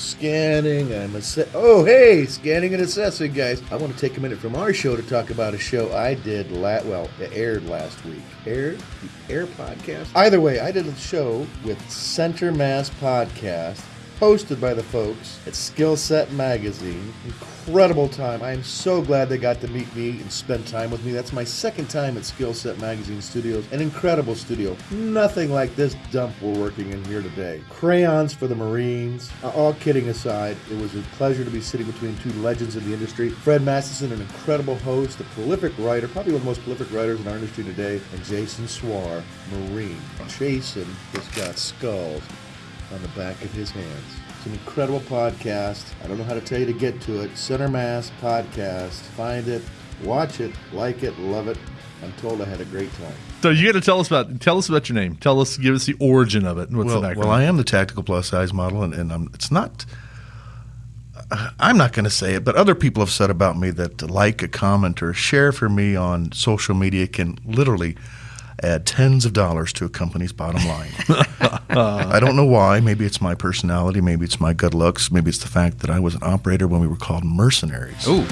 scanning. I'm a asse- Oh, hey, scanning and assessing, guys. I want to take a minute from our show to talk about a show I did. La- well, it aired last week. Aired the Air podcast. Either way, I did a show with Center Mass Podcast hosted by the folks at Skillset Magazine. Incredible time. I am so glad they got to meet me and spend time with me. That's my second time at Skillset Magazine Studios. An incredible studio. Nothing like this dump we're working in here today. Crayons for the Marines. Uh, All kidding aside, it was a pleasure to be sitting between two legends in the industry. Fred Mastison, an incredible host, a prolific writer, probably one of the most prolific writers in our industry today, and Jason Swar, Marine. Jason has got skulls on the back of his hands. It's an incredible podcast. I don't know how to tell you to get to it. Center Mass Podcast. Find it, watch it, like it, love it. I'm told I had a great time. So you got to tell us about tell us about your name. Tell us, give us the origin of it. What's well, the background? well, I am the tactical plus size model, and, and I'm, it's not. Uh, I'm not going to say it, but other people have said about me that to like, a comment, or share for me on social media can literally add tens of dollars to a company's bottom line. I don't know why. Maybe it's my personality. Maybe it's my good looks. Maybe it's the fact that I was an operator when we were called mercenaries. Ooh.